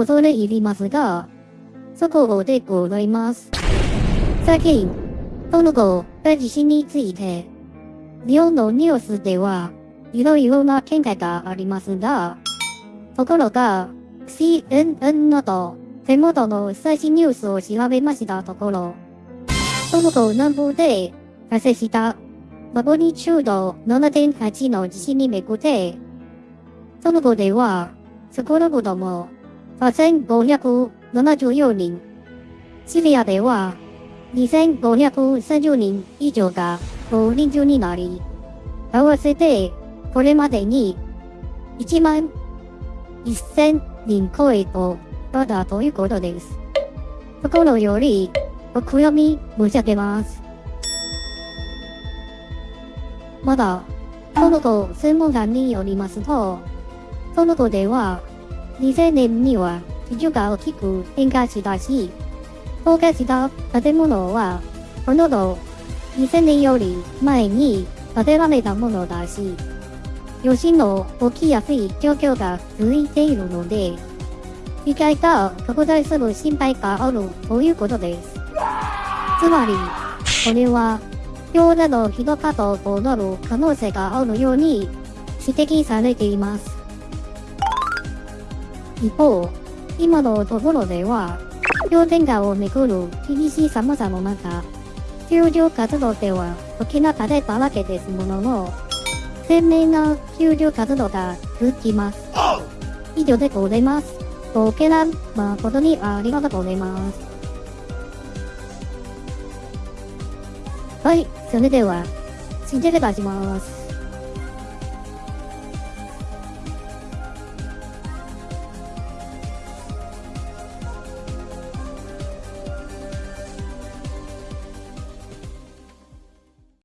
恐れ入りますが、そこでございます。最近、その後、地震について、日本のニュースでは、いろいろな見解がありますが、ところが、CNN など、手元の最新ニュースを調べましたところ、その後南部で発生したマグニチュード7.8の地震にめぐって、その後では、少なくとも8574人、シリアでは2530人以上が大人数になり、合わせてこれまでに1万1000人超えとなったということです。心よりお悔やみ申し上げます。まだ、その後専門家によりますと、その後では、2000年には地球が大きく変化したし、崩壊した建物は、ほとんど2000年より前に建てられたものだし、余震の起きやすい状況が続いているので、被害が拡大する心配があるということです。つまり、これは、氷などひどかとなる可能性があるように指摘されています。一方、今のところでは、氷点下をめぐる厳しい寒さの中、救助活動では大きな風だらけですものの、鮮明な救助活動が続きます。以上でございます。ご見覧誠にありがとうございます。はい、それでは、失礼いたします。